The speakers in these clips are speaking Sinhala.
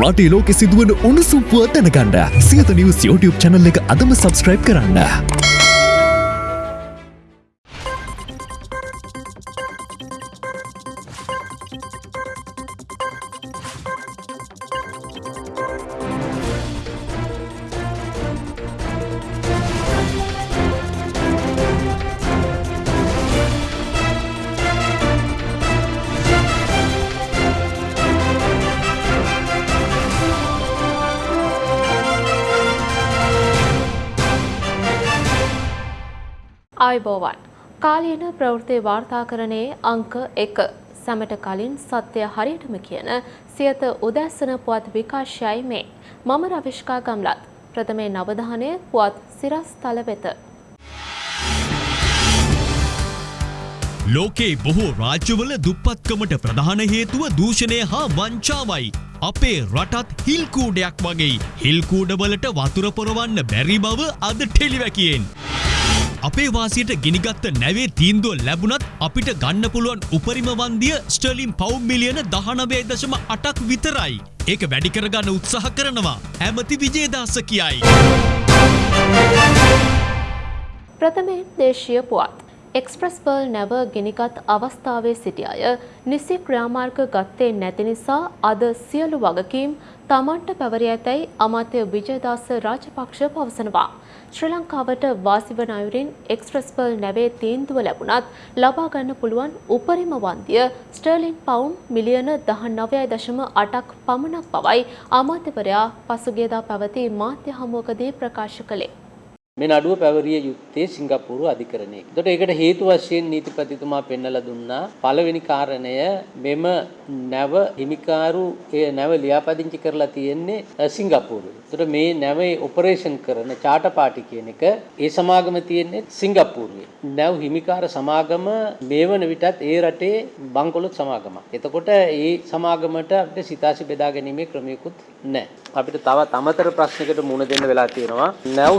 රටේ ලෝකෙ සිදුවන උණුසුම්පුව දැනගන්න සියත නිවස් YouTube චැනල් එක අදම සබස්ක්‍රයිබ් කරන්න. ආයිබෝවන් කාලීන ප්‍රවෘත්ති වාර්තාකරණයේ අංක එක සැමට කලින් සත්‍යය හරියටම කියන සියත උදැස්සන පුවත් විකාශයයි මේ මම රවිශ්කා ගම්ලත් ප්‍රථමේ නවධානය පුවත් සිරස් තල වෙත. ලෝකේ බොහෝ රාජ්‍යවල දුප්පත්කමට ප්‍රධාන හේතුව දූෂණය හා වංචාවයි. අපේ රටත් හිල්කූඩයක් වගේ හිල්කූඩවලට වතුර පොරවන්න බැරි බව අද ටෙලිවැකියෙන්. අපේ වාසියට ගිනිගත්ත නැවේ තීන්දුව ලැබුණත් අපිට ගන්න පුළුවන් උපරිම වන්දිය ස්ටර්ලිම් පව් මිලියන දහනවේ දශම අටක් විතරයි. ඒක වැඩි කරගන්න උත්සාහ කරනවා. ඇමති විජේදාස කියයි. ප්‍රථමයෙන් දේශීය පුවත්. එක්ස්ප්‍රස් පර්ල් නැව ගෙනිගත් අවස්ථාවේ සිටි අය නිසි ක්‍රියාමාර්ග ගත්තේ නැති නිසා අද සියලු වගකීම් තමන්ට පැවරී ඇතැයි අමාත්‍ය විජයදාස රාජපක්ෂ පවසනවා. ශ්‍රී ලංකාවට වාසිවන අයුරින් එක්ස්ප්‍රස් පර්ල් නැවේ තීන්දුව ලැබුණත් ලබා ගන්න පුළුවන් උපරිම වන්දිය ස්ටර්ලින් පවුන් මිලියන දහ නවයයි දශම අටක් පමණක් බවයි අමාත්‍යවරයා පසුගියදා පැවති මාධ්‍ය හමුවකදී ප්‍රකාශ කළේ. මේ නඩුව පැවරිය යුත්තේ සිංගප්පූරු අධිකරණයේ. එතකොට ඒකට හේතු වශයෙන් නීතිපතිතුමා පෙන්වලා දුන්නා පළවෙනි කාරණය මෙම නැව හිමිකාරු ඒ නැව ලියාපදිංචි කරලා තියෙන්නේ සිංගප්පූරුවේ. එතකොට මේ නැවේ ඔපරේෂන් කරන චාටර් පාටි කියන එක ඒ සමාගම තියෙන්නේ සිංගප්පූරුවේ. නැව් හිමිකාර සමාගම මේ වන විටත් ඒ රටේ බංකොලොත් සමාගමක්. එතකොට ඒ සමාගමට අපිට සිතාසි බෙදා ගැනීමේ ක්‍රමයකුත් නැහැ. අපිට තවත් අමතර ප්‍රශ්නයකට මුහුණ දෙන්න වෙලා තියෙනවා. නැව්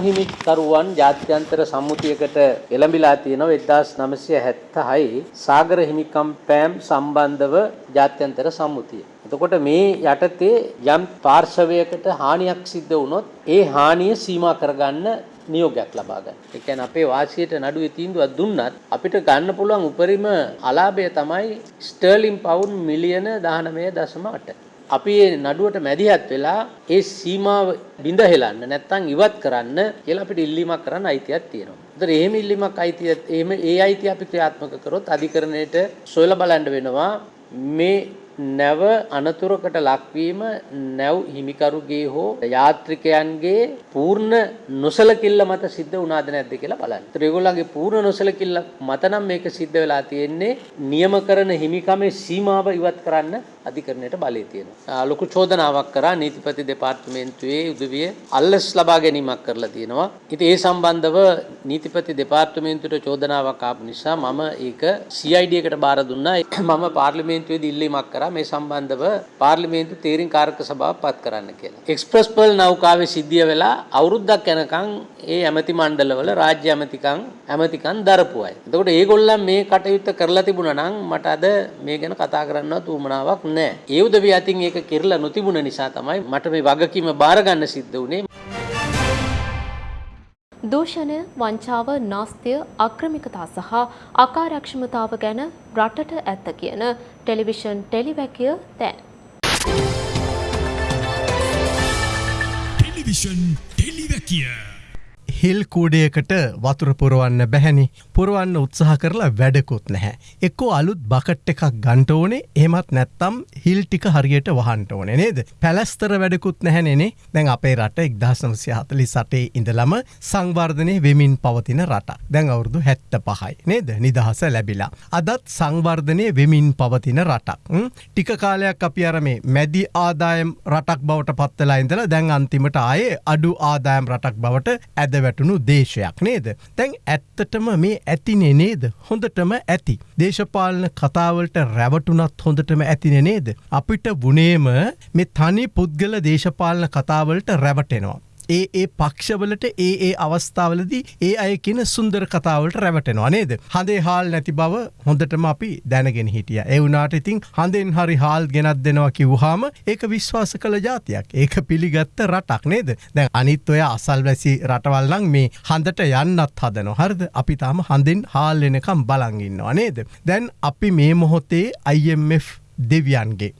හිමිකරුවන් ජාත්‍යන්තර සම්මුතියකට එළඹිලා තියෙනවා 1976 සාගර හිමිකම් පෑම් සම්බන්ධව ජාත්‍යන්තර සම්මුතිය. එතකොට මේ යටතේ යම් පාර්ශවයකට හානියක් සිද්ධ වුණොත් ඒ හානිය සීමා කරගන්න නියෝගයක් ලබා ගන්න. ඒ කියන්නේ අපේ වාසියට නඩුවේ තීන්දුවක් දුන්නත් අපිට ගන්න පුළුවන් උපරිම අලාභය තමයි ස්ටර්ලින් පවුන් මිලියන 19.8. අපි මේ නඩුවට මැදිහත් වෙලා ඒ සීමාව බිඳ හෙලන්න නැත්නම් ඉවත් කරන්න කියලා අපිට ඉල්ලීමක් කරන්න අයිතියක් තියෙනවා. ඒතර එහෙම ඉල්ලීමක් අයිතිය එහෙම ඒ අයිතිය අපි ක්‍රියාත්මක කරොත් අධිකරණයට සොයලා බලන්න වෙනවා මේ නැව අනතුරකට ලක්වීම නැව් හිමිකරුගේ හෝ යාත්‍රිකයන්ගේ පූර්ණ නොසලකිල්ල මත සිද්ධ වුණාද නැද්ද කියලා බලන්න. ඒතර ඒගොල්ලන්ගේ පූර්ණ නොසලකිල්ල මත නම් මේක සිද්ධ වෙලා තියෙන්නේ නියම කරන හිමිකමේ සීමාව ඉවත් කරන්න අධිකරණයට බලය තියෙනවා. ලොකු චෝදනාවක් කරා නීතිපති දෙපාර්තමේන්තුවේ උදවිය අල්ලස් ලබා ගැනීමක් කරලා තියෙනවා. ඉතින් ඒ සම්බන්ධව නීතිපති දෙපාර්තමේන්තුවට චෝදනාවක් ආපු නිසා මම ඒක CID එකට බාර දුන්නා. මම පාර්ලිමේන්තුවේදී ඉල්ලීමක් කරා මේ සම්බන්ධව පාර්ලිමේන්තු තීරින් කාරක සභාව පත් කරන්න කියලා. එක්ස්ප්‍රස් පර්ල් නෞකාවේ සිද්ධිය වෙලා අවුරුද්දක් යනකම් ඒ ඇමති මණ්ඩලවල රාජ්‍ය ඇමතිකම් ඇමතිකම් දරපු අය. එතකොට ඒගොල්ලන් මේ කටයුත්ත කරලා තිබුණා නම් මට අද මේ ගැන කතා කරන්නවත් උවමනාවක් නැහැ. ඒ උදවිය අතින් ඒක කිරලා නොතිබුණ නිසා තමයි මට මේ වගකීම බාර ගන්න සිද්ධ වුණේ. දූෂණය වංචාව නාස්තිය අක්‍රමිකතා සහ අකාරක්ෂමතාව ගැන රටට ඇත්ත කියන ටෙලිවිෂන් ටෙලිවැකිය තැන්. ටෙලිවිෂන් ටෙලිවැකිය. හිල් කූඩයකට වතුර පුරුවන්න බැහැනි පුරුවන්න උත්සාහ කරලා වැඩකුත් නැහැ. එක්කෝ අලුත් බකට් එකක් ගන්ට ඕනේ එහමත් නැත්තම් හිල් ටික හරියට වහන්ට ඕන නේද. පැලස්තර වැඩකුත් නැහැනෙනේ දැන් අපේ රට එක්දහසමසය හතලි සටේ ඉඳලම සංවර්ධනය වෙමින් පවතින රට. දැන් අවුරුදු හැත්ත පහයි නේද නිදහස ලැබිලා. අදත් සංවර්ධනය වෙමින් පවතින රටක්. ටික කාලයක් අපි අරමේ මැදි ආදායම් රටක් බවට පත්තලා ඉඳලා දැන් අන්තිමට ආයේ අඩු ආදායම් රටක් බවට ඇදව වැටුණු දේශයක් නේද. තැන් ඇත්තටම මේ ඇතිනේ නේද හොඳටම ඇති. දේශපාලන කතාවලට රැවටුනත් හොඳටම ඇතින නේද. අපිට වනේම මේ තනි පුද්ගල දේශපාලන කතාවලට රැවටෙනවා. ඒ ඒ පක්ෂවලට ඒ ඒ අවස්ථාවලදී ඒ අය කියන සුන්දර කතාවලට රැවටෙනවා නේද. හඳේ හාල් නැති බව හොඳටම අපි දැනගෙන හිටිය. ඒ වුනාට ඉතින් හඳෙන් හරි හාල් ගෙනත් දෙනවා කිව්හාම ඒක විශ්වාස කළ ජාතියක්. ඒක පිළිගත්ත රටක් නේද. දැන් අනිත් ඔය අසල් වැසි රටවල්ලං මේ හඳට යන්නත් හදන හරද අපි තාම හඳින් හාල් එනකම් බලංගින්නවා නේද. දැන් අපි මේ මොහොතේ IMF දෙවියන්ගේ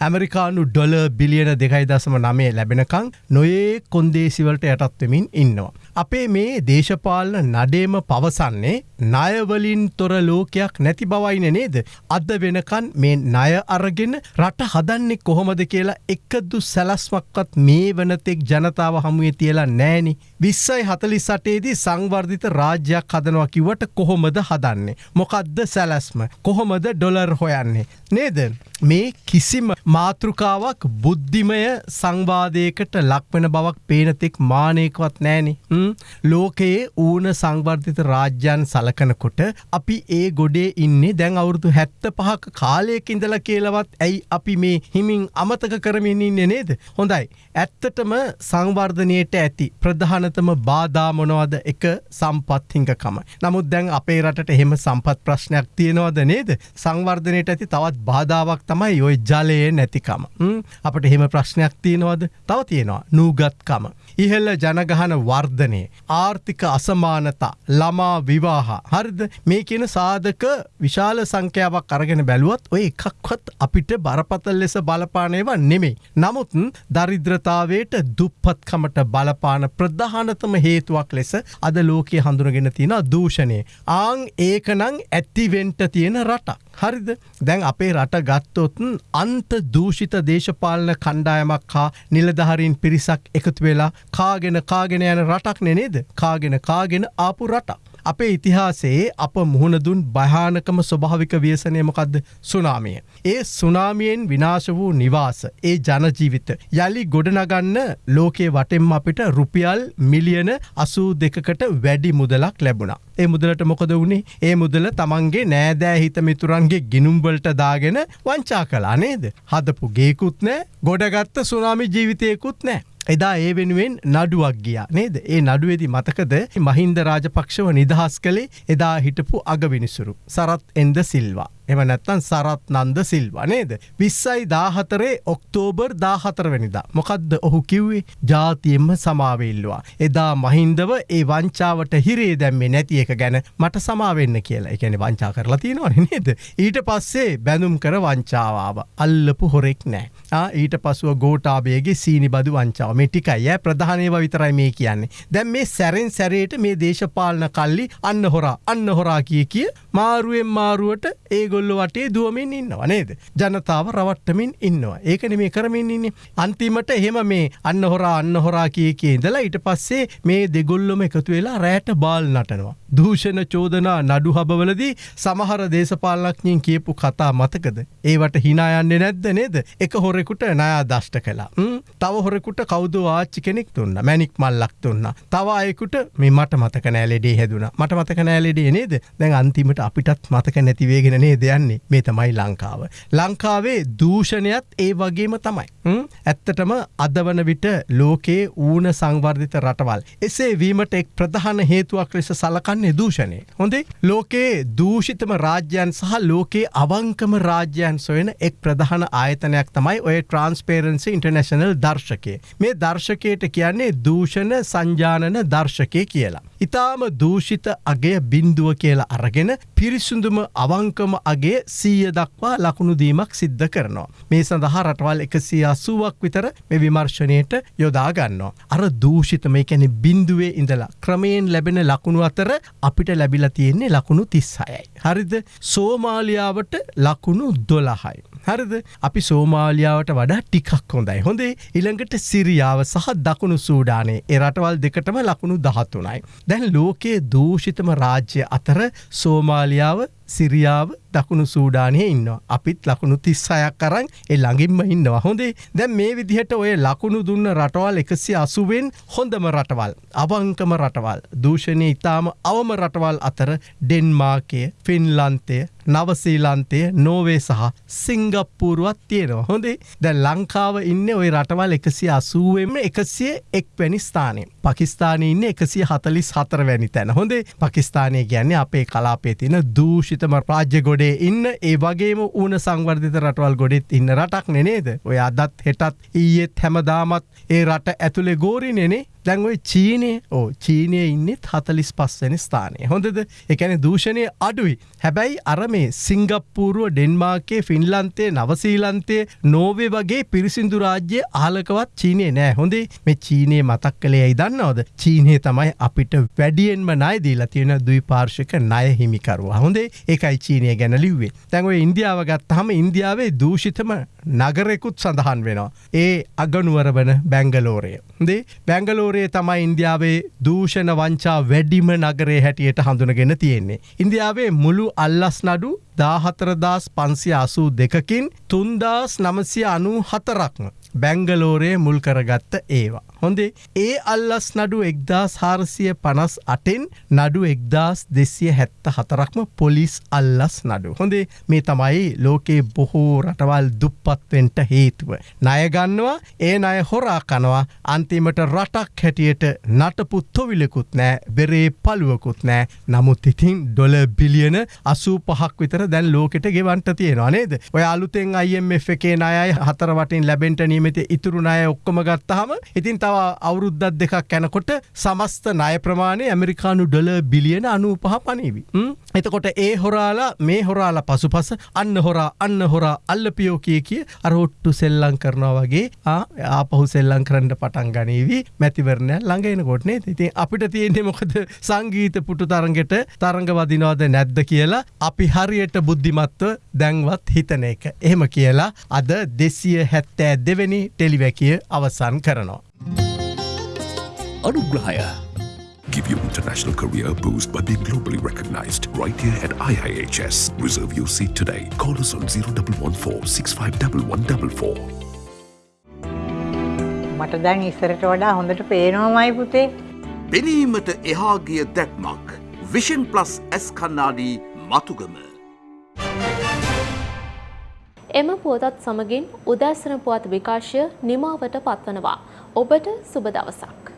ඇමරිකානු ඩොල බිලියන දෙකයි දසම නමේ ලැබෙනකං නොයේ කොන්දේසිවලට යටත්වමින් ඉන්නවා. අපේ මේ දේශපාලන නඩේම පවසන්නේ ණයවලින් තොර ලෝකයක් නැති බවයින නේද. අද වෙනකන් මේ ණය අරගෙන රට හදන්නේ කොහොමද කියලා එක්කදු සැලස්මක්වත් මේ වනතෙක් ජනතාව හමුවේ තියලා නෑනි. විස්සයි හතලි සටේදී සංවර්ධිත රාජ්‍යයක් හදනවා කිවට කොහොමද හදන්නේ. මොකක්ද සැලැස්ම කොහොමද ඩොලර් හොයන්නේ. නේද. මේ කිසිම මාතෘකාවක් බුද්ධිමය සංවාදයකට ලක්වෙන බවක් පේනතෙක් මානයකවත් නෑනි. ලෝකයේ ඌන සංවර්ධිත රාජ්‍යන් සලකනකොට අපි ඒ ගොඩේ ඉන්නේ දැන් අවුරුදු හැත්ත පහක කාලයක ඉඳල කියලවත් ඇයි අපි මේ හිමින් අමතක කරමින් ඉන්න නේද. හොඳයි. ඇත්තටම සංවර්ධනයට ඇති ප්‍රධානතම බාධාමොනවද එක සම්පත්හිංකකම. නමුත් දැන් අපේ රටට එහෙම සම්පත් ප්‍රශ්නයක් තියෙනවද නේද. සංවර්ධනයට ඇති තවත් බාධාවක් තමයි ඔය ජලයේ නැතිකම. අපට එහෙම ප්‍රශ්නයක් තියෙනවද තව තියෙනවා නූගත්කම. ඉහල්ල ජනගහන වර්ධනය ආර්ථික අසමානතා ළමා විවාහ හරිද මේ කියන සාධක විශාල සංඛ්‍යාවක් අරගෙන බැලුවත් ඔය එකක්වත් අපිට බරපතල් ලෙස බලපානයව නෙමෙයි. නමුත් දරිද්‍රතාවයට දුප්පත්කමට බලපාන ප්‍රධානතම හේතුවක් ලෙස අද ලෝකයේ හඳුනගෙන තියෙන දූෂණය. ආං ඒකනං ඇත්තිවෙන්ට තියෙන රටක්. හරිද දැන් අපේ රට ගත්තොත්න් අන්ත දූෂිත දේශපාලන කණ්ඩායමක් හා නිලධහරින් පිරිසක් එකතු වෙලා කාගෙන කාගෙන යන රටක් නෙනේද කාගෙන කාගෙන ආපු රටක්. අපේ ඉතිහාසයේ අප මුහුණදුන් භයානකම ස්වභාවික ව්‍යසනයමකක්ද සුනාමිය. ඒ සුනාමියෙන් විනාශ වූ නිවාස ඒ ජනජීවිත යළි ගොඩනගන්න ලෝකයේ වටෙම් අපිට රුපියල් මිලියන අසූ දෙකකට වැඩි මුදලක් ලැබුණා. ඒ මුදලට මොකද වුණේ ඒ මුදල තමන්ගේ නෑදෑ හිත මිතුරන්ගේ ගිනුම්බලට දාගෙන වංචා කලා නේද. හදපු ගේකුත් නෑ ගොඩගත්ත සුනාමි ජීවිතයකුත් නෑ. එදා ඒ වෙනුවෙන් නඩුවක් ගියා නේද ඒ නඩුවේදි මතකද මහින්ද රාජපක්ෂව නිදහස් කළේ එදා හිටපු අගවිනිසුරු සරත් එන්ද සිල්වා. එම නැත්තන් සරත් නන්ද සිල්වා නේද. විස්සයි දාහතරේ ඔක්තෝබර් දාහතරවැනිදා. මොකක්ද ඔහු කිව්වේ ජාතියෙන්ම සමාවෙල්ලවා. එදා මහින්දව ඒ වංචාවට හිරේ දැම්මේ නැති එක ගැන මට සමාවෙන්න කියලා එකැන වංචා කරලා තියෙනවා නේද. ඊට පස්සේ බැඳුම් කර වංචාවාව. අල්ලපු හොරෙක් නෑ. ඊට පසුව ගෝටාබේගේ සීනි බදු වංචාව මේ ටිකයි ඇ ප්‍රධානයව විතරයි මේ කියන්නේ. දැන් මේ සැරෙන් සැරේට මේ දේශපාලන කල්ලි අන්න හොරා අන්න හොරා කිය කිය මාරුවෙන් මාරුවට ඒගොල්ල වටේ දුවමින් ඉන්නවා නේද. ජනතාව රවට්ටමින් ඉන්නවා ඒකන මේ කරමින් ඉන්නේ. අන්තිමට එහෙම මේ අන්න හොරා අන්න හොරා කිය කිය ඉඳලා ඊට පස්සේ මේ දෙගොල්ලොම එකතු වෙලා රෑට බාල් නටනවා. දූෂණ චෝදනා නඩු හබවලදී සමහර දේශපාලනක්ඥින් කියපු කතා මතකද. ඒවට හිනායන්නේ නැද්ද නේද එක හොරෙකුට නයා දෂ්ට කලා. තව හොරෙකුට කෞද ආච්චි කෙනෙක් තුන්න මැනික් මල්ලක් තුන්න. තව අයකුට මේ මට මතක නෑලෙඩේ හැදුන මට මතක නෑලෙඩේ නේද දැන් අන්තිමට අපිටත් මතක නැතිවේගෙන නේ දෙයන්නේ මේ තමයි ලංකාව. ලංකාවේ දූෂණයත් ඒ වගේම තමයි. ඇත්තටම අදවන විට ලෝකයේ ඌන සංවර්ධිත රටවල්. එසේ වීමට එක් ප්‍රධාන හේතුවක් ලෙස සලකන්නේ දූෂණය. හොඳේ ලෝකයේ දූෂිතම රාජ්‍යයන් සහ ලෝකයේ අවංකම රාජ්‍යයන් සොයන එක් ප්‍රධාන ආයතනයක් තමයි ඔය ට්‍රන්ස්පේරන්සි ඉන්ටර්නශනල් දර්ශකය. මේ දර්ශකයට කියන්නේ දූෂණ සංජානන දර්ශකය කියලා. ඉතාම දූෂිත අගේ බින්දුව කියලා අරගෙන පිරිසුදුම අවංකම අගේ සීය දක්වා ලකුණුදීමක් සිද්ධ කරනවා. මේ සඳහා රටවල් එකසි අසුවක් විතර මේ විමර්ශනයට යොදාගන්නවා. අර දූෂිත මේ කැනෙ බින්දුවේ ඉඳලා ක්‍රමයෙන් ලැබෙන ලකුණු අතර අපිට ලැබිලා තියෙන්නේ ලකුණු තිස්සයයි. හරිද සෝමාලියාවට ලකුණු දොළහයි. හරිද? අපි සෝමාලියාවට වඩා ටිකක් හොඳයි. හොඳේ ඉළඟට සිරියාව සහ දකුණු සූඩානේ. එරටවල් දෙකටම ලකුණු දහත්තුනයි. දැන් ලෝකයේ දූෂිතම රාජ්‍ය අතර සෝමාලියාව සිරියාව දකුණු සූඩානය ඉන්න අපිත් ලකුණු තිස්සයක් කරන් එ ළඟින්ම ඉන්නවා. හොඳේ දැන් මේ විදිහට ඔය ලකුණු දුන්න රටවල් එකසි අසුවෙන් හොඳම රටවල් අවංකම රටවල් දූෂණය ඉතාම අවම රටවල් අතර ඩෙන්මාකය ෆින්ලන්තය නවසීලන්තය නෝවේ සහ සිංගප්පූරුවත් තියෙනවා. හොඳේ දැ ලංකාව ඉන්න ඔය රටවල් එකසිය අසුවෙන්ම එකසිය එක් වැනි ස්ථානය. පකිස්ානය ඉන්න එකසිය හතලිස් හතර වැනි තැන. හොඳේ පකිස්ානය ගැන්නේ අපේ කලාපේ තින දූෂිතම රාජ්‍ය ගොඩේ ඉන්න ඒ වගේම ඌන සංවර්ධිත රටවල් ගොඩෙත් ඉන්න රටක් නෙනේද ඔය අදත් හෙටත් ඊයේත් හැමදාමත් ඒ රට ඇතුළේ ගෝරි නෙනේ දැන්ඔයි චීනය ඕ චීනය ඉන්නෙත් හතලිස් පස්වැනි ස්ථානය. හොඳද? එකැන දූෂණය අඩුයි. හැබැයි අර මේ සිංගප්පූරුව ඩෙන්මාර්කේ ෆින්ලන්තේ නවසීලන්තේ නෝවේ වගේ පිරිසිදු රාජ්‍ය ආලකවත් චීනය නෑ. හොඳේ මේ චීනය මතක් කළේයි දන්නවද? චීනය තමයි අපිට වැඩියෙන්ම නයදීලා තියෙන දුයි පාර්ශක ණය හිමිකරුවා. හොඳේ ඒකයි චීනය ගැන ලිව්වේ. තැන්ව ඉන්දියාව ගත්තහම ඉන්දියාවේ දූෂිතම නගරෙකුත් සඳහන් වෙනවා ඒ අගනුවර වන බැංගලෝරය දේ බැංගලෝරයේ තමයි ඉන්දියාවේ දූෂණ වංචා වැඩිම නගරේ හැටියට හඳුනගෙන තියෙන්නේ. ඉන්දියාවේ මුළු අල්ලස් නඩු දාහතරදාස් පන්සිය අසූ දෙකකින් තුන්දාස් නමසිය අනූ හතරක්ම බැංගලෝරයේ මුල් කරගත්ත ඒවා. හොඳේ ඒ අල්ලස් නඩු එක්දස් හාරසිය පනස් අටෙන් නඩු එක්දස් දෙසිය හැත්ත හතරක්ම පොලිස් අල්ලස් නඩු. හොඳේ මේ තමයි ලෝකේ බොහෝ රටවල් දුප්පත්වෙන්ට හේතුව. ණයගන්නවා ඒ අය හොරා කනවා අන්තිමට රටක් හැටියට නටපුත්තොවිලකුත් නෑ බෙරේ පළුවකුත් නෑ නමුත් ඉතින් ඩොල බිලියන අසූ පහක් විතර දැන් ලෝකෙට ගෙවන්ට තියෙනවා නේද ඔය අලුතෙන් IMF එකේ අයයි හතර වටින් ලැබෙන්ට නීමති ඉතුරුණය ඔක්කොම ගත්තහම ඉතින් තව අවුරුද්දත් දෙකක් යැනකොට සමස්ත ණය ප්‍රමාණය ඇමරිකානු ඩොල බිලියන අනූපහ පනීවි. එතකොට ඒ හොරාලා මේ හොරාලා පසුපස අන්න හොරා අන්න හොරා අල්ලපියෝ කිය කිය අරොට්ටු සෙල්ලං කරනවා වගේ ආපහු සෙල්ලං කරන්න පටන් ගනීවී මැතිවරණය ළඟෙන කොටනේ ඉතින් අපිට තියෙන්නේ මොකද සංගීත පුටු තරගෙට තරඟ වදිනවාද නැද්ද කියලා අපි හරියට බුද්ධිමත්ව දැන්වත් හිතන එක. එහෙම කියලා අද දෙසිය හැත්තෑ දෙවැනි ටෙලිවැකිය අවසන් කරනවා. අනුග්‍රහය Give your international career a boost by being globally recognized right here at IIHS. Reserve your seat today. Call us on 0114 651144. මට දැන් ඉස්සරට වඩා හොඳට පේනවාමයි පුතේ පෙනීමට එහාගිය දැක්මක් විෂන් ප්ලස් ඇස් කන්නාඩී මතුගම. එම පුවතත් සමගින් උදෑසන පුවත් විකාශය නිමාවට පත්වනවා. ඔබට සුබ දවසක්.